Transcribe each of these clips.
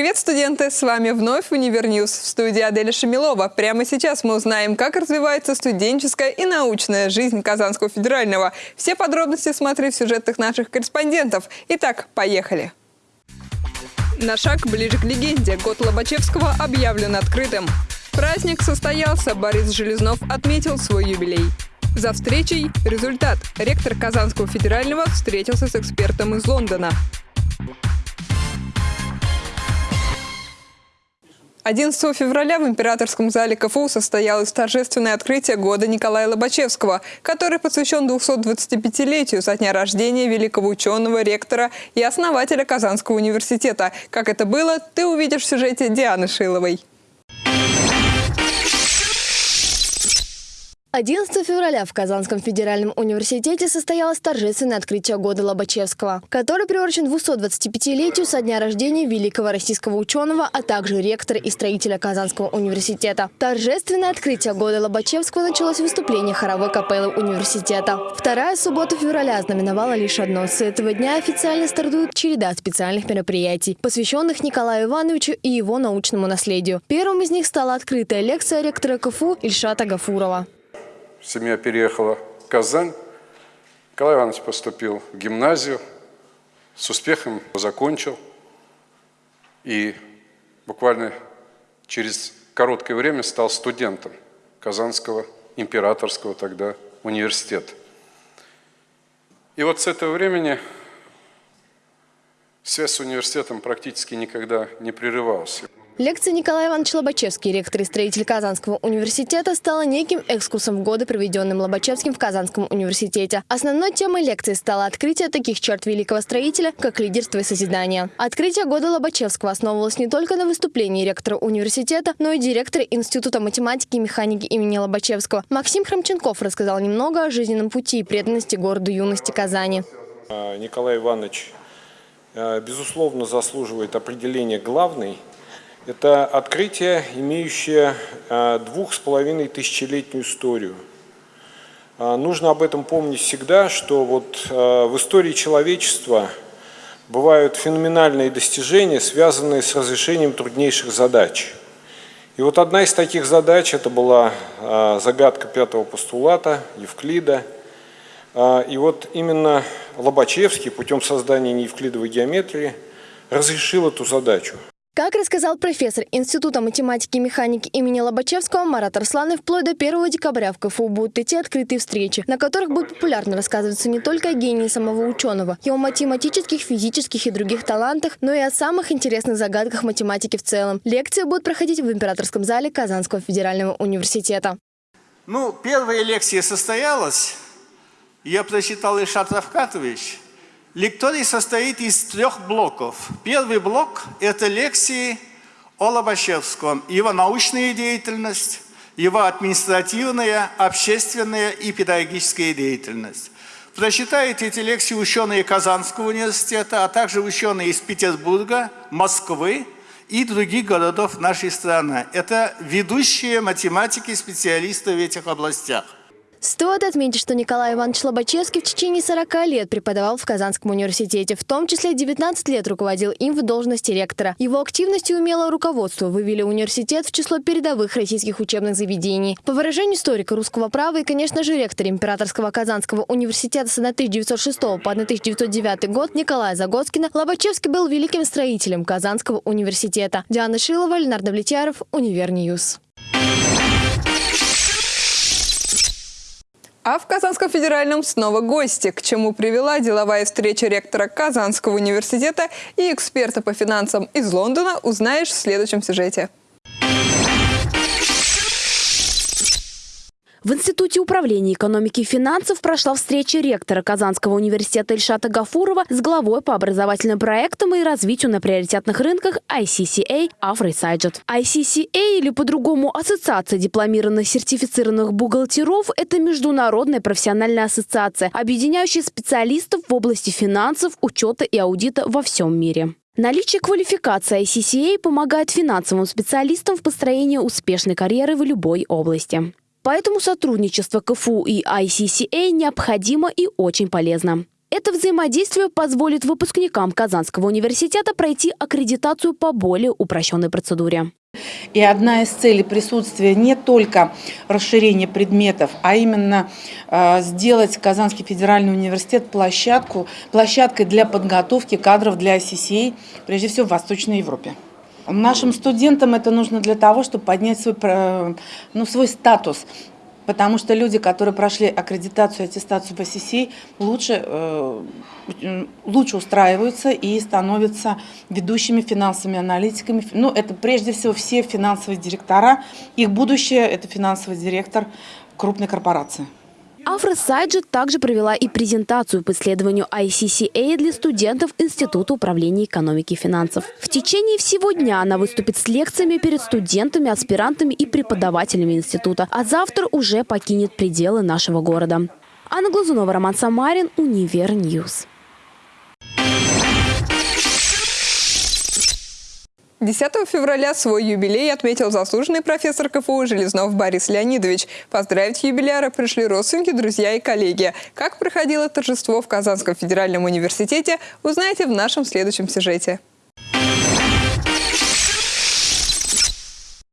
Привет, студенты! С вами вновь Univer News в студии Аделя Шамилова. Прямо сейчас мы узнаем, как развивается студенческая и научная жизнь Казанского федерального. Все подробности смотри в сюжетах наших корреспондентов. Итак, поехали! На шаг ближе к легенде. Год Лобачевского объявлен открытым. Праздник состоялся. Борис Железнов отметил свой юбилей. За встречей результат. Ректор Казанского федерального встретился с экспертом из Лондона. 11 февраля в Императорском зале КФУ состоялось торжественное открытие года Николая Лобачевского, который посвящен 225-летию со дня рождения великого ученого, ректора и основателя Казанского университета. Как это было, ты увидишь в сюжете Дианы Шиловой. 11 февраля в Казанском федеральном университете состоялось торжественное открытие года Лобачевского, который приурочен 225-летию со дня рождения великого российского ученого, а также ректора и строителя Казанского университета. Торжественное открытие года Лобачевского началось выступления хоровой капеллы университета. Вторая суббота февраля ознаменовала лишь одно. С этого дня официально стартует череда специальных мероприятий, посвященных Николаю Ивановичу и его научному наследию. Первым из них стала открытая лекция ректора КФУ Ильшата Гафурова семья переехала в Казань. Николай Иванович поступил в гимназию, с успехом закончил. И буквально через короткое время стал студентом Казанского императорского тогда университета. И вот с этого времени связь с университетом практически никогда не прерывалась. Лекция Николая Ивановича Лобачевский, ректор и строитель Казанского университета, стала неким экскурсом в годы, проведенным Лобачевским в Казанском университете. Основной темой лекции стало открытие таких черт великого строителя, как лидерство и созидание. Открытие года Лобачевского основывалось не только на выступлении ректора университета, но и директора Института математики и механики имени Лобачевского. Максим Храмченков рассказал немного о жизненном пути и преданности городу юности Казани. А, Николай Иванович, а, безусловно, заслуживает определения главный – это открытие, имеющее а, двух с половиной тысячелетнюю историю. А, нужно об этом помнить всегда, что вот а, в истории человечества бывают феноменальные достижения, связанные с разрешением труднейших задач. И вот одна из таких задач, это была загадка пятого постулата Евклида. И вот именно Лобачевский путем создания неевклидовой геометрии разрешил эту задачу. Как рассказал профессор Института математики и механики имени Лобачевского Марат Арсланов, вплоть до 1 декабря в КФУ будут идти открытые встречи, на которых будет популярно рассказываться не только о гении самого ученого, его математических, физических и других талантах, но и о самых интересных загадках математики в целом. Лекции будут проходить в Императорском зале Казанского федерального университета. Ну, первая лекция состоялась. Я прочитал Ильшат Равкатович – Лекторий состоит из трех блоков. Первый блок – это лекции о Лобачевском, его научная деятельность, его административная, общественная и педагогическая деятельность. Прочитают эти лекции ученые Казанского университета, а также ученые из Петербурга, Москвы и других городов нашей страны. Это ведущие математики, специалисты в этих областях. Стоит отметить, что Николай Иванович Лобачевский в течение 40 лет преподавал в Казанском университете, в том числе 19 лет руководил им в должности ректора. Его активность и умелое руководство вывели университет в число передовых российских учебных заведений. По выражению историка русского права и, конечно же, ректор Императорского Казанского университета с 1906 по 1909 год Николая Загоскина, Лобачевский был великим строителем Казанского университета. Диана Шилова, Ленардо Влетьяров, Univer News. А в Казанском федеральном снова гости, к чему привела деловая встреча ректора Казанского университета и эксперта по финансам из Лондона, узнаешь в следующем сюжете. В Институте управления экономики и финансов прошла встреча ректора Казанского университета Ильшата Гафурова с главой по образовательным проектам и развитию на приоритетных рынках ICCA Афрой Сайджет. ICCA или по-другому Ассоциация дипломированных сертифицированных бухгалтеров – это международная профессиональная ассоциация, объединяющая специалистов в области финансов, учета и аудита во всем мире. Наличие квалификации ICCA помогает финансовым специалистам в построении успешной карьеры в любой области. Поэтому сотрудничество КФУ и ICCA необходимо и очень полезно. Это взаимодействие позволит выпускникам Казанского университета пройти аккредитацию по более упрощенной процедуре. И одна из целей присутствия не только расширение предметов, а именно э, сделать Казанский федеральный университет площадку, площадкой для подготовки кадров для ICCA, прежде всего в Восточной Европе. Нашим студентам это нужно для того, чтобы поднять свой, ну, свой статус потому что люди, которые прошли аккредитацию аттестацию по ССИ, лучше, э, лучше устраиваются и становятся ведущими финансовыми аналитиками. Ну, это прежде всего все финансовые директора. Их будущее – это финансовый директор крупной корпорации. Афра Сайджет также провела и презентацию по исследованию ICCA для студентов Института управления экономики и финансов. В течение всего дня она выступит с лекциями перед студентами, аспирантами и преподавателями института, а завтра уже покинет пределы нашего города. Анна Глазунова, Роман Самарин, Univer News. 10 февраля свой юбилей отметил заслуженный профессор КФУ Железнов Борис Леонидович. Поздравить юбиляра пришли родственники, друзья и коллеги. Как проходило торжество в Казанском федеральном университете, узнаете в нашем следующем сюжете.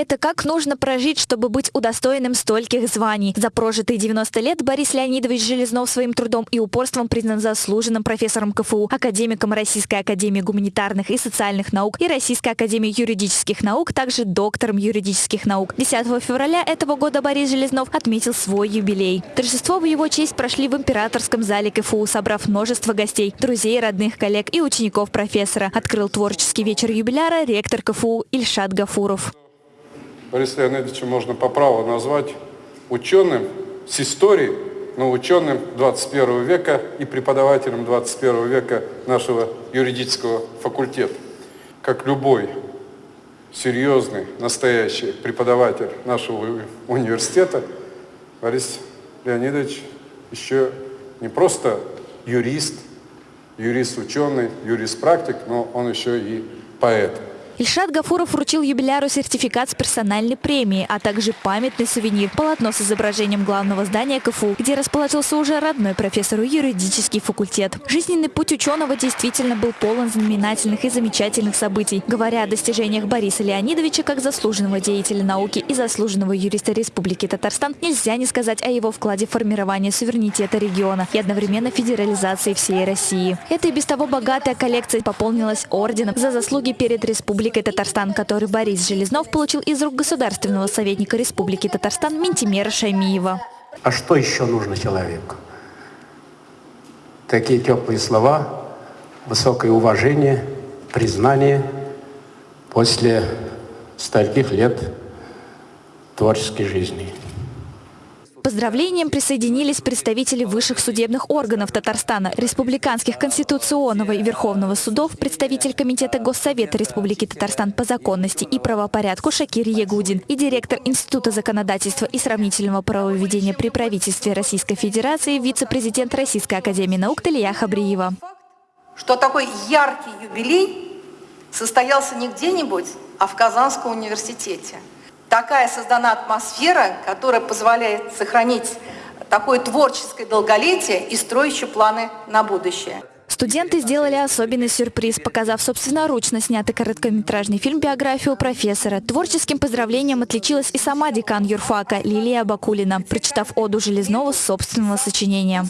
Это как нужно прожить, чтобы быть удостоенным стольких званий. За прожитые 90 лет Борис Леонидович Железнов своим трудом и упорством признан заслуженным профессором КФУ, академиком Российской академии гуманитарных и социальных наук и Российской академии юридических наук, также доктором юридических наук. 10 февраля этого года Борис Железнов отметил свой юбилей. Торжество в его честь прошли в императорском зале КФУ, собрав множество гостей, друзей, родных, коллег и учеников профессора. Открыл творческий вечер юбиляра ректор КФУ Ильшат Гафуров. Бориса Леонидовича можно по праву назвать ученым с историей, но ученым 21 века и преподавателем 21 века нашего юридического факультета. Как любой серьезный, настоящий преподаватель нашего университета, Борис Леонидович еще не просто юрист, юрист-ученый, юрист-практик, но он еще и поэт. Ильшат Гафуров вручил юбиляру сертификат с персональной премией, а также памятный сувенир – полотно с изображением главного здания КФУ, где расположился уже родной профессору юридический факультет. Жизненный путь ученого действительно был полон знаменательных и замечательных событий. Говоря о достижениях Бориса Леонидовича как заслуженного деятеля науки и заслуженного юриста Республики Татарстан, нельзя не сказать о его вкладе в формирование суверенитета региона и одновременно федерализации всей России. Эта и без того богатая коллекция пополнилась орденом за заслуги перед Республикой Республикой Татарстан, который Борис Железнов получил из рук государственного советника Республики Татарстан Ментимера Шаймиева. А что еще нужно человеку? Такие теплые слова, высокое уважение, признание после стольких лет творческой жизни. Поздравлениям присоединились представители высших судебных органов Татарстана, республиканских конституционного и верховного судов, представитель Комитета Госсовета Республики Татарстан по законности и правопорядку Шакир Ягудин и директор Института законодательства и сравнительного правоведения при правительстве Российской Федерации, вице-президент Российской Академии наук Талия Хабриева. Что такой яркий юбилей состоялся не где-нибудь, а в Казанском университете – такая создана атмосфера, которая позволяет сохранить такое творческое долголетие и строящие планы на будущее. Студенты сделали особенный сюрприз, показав собственноручно снятый короткометражный фильм-биографию профессора. Творческим поздравлением отличилась и сама декан юрфака Лилия Бакулина, прочитав оду Железнову собственного сочинения.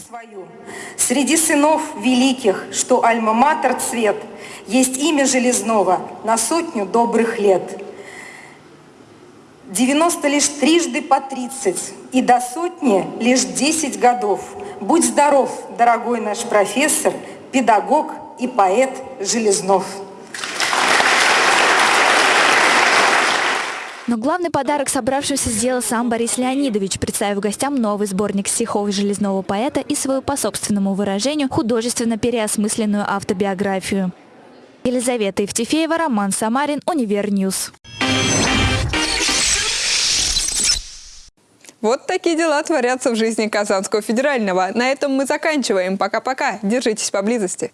Среди сынов великих, что альма-матер цвет, есть имя Железнова на сотню добрых лет – 90 лишь трижды по 30 и до сотни лишь 10 годов. Будь здоров, дорогой наш профессор, педагог и поэт Железнов. Но главный подарок собравшимся сделал сам Борис Леонидович, представив гостям новый сборник стихов железного поэта и свою по собственному выражению художественно переосмысленную автобиографию. Елизавета Евтефеева, Роман Самарин, Univer News. Вот такие дела творятся в жизни Казанского федерального. На этом мы заканчиваем. Пока-пока. Держитесь поблизости.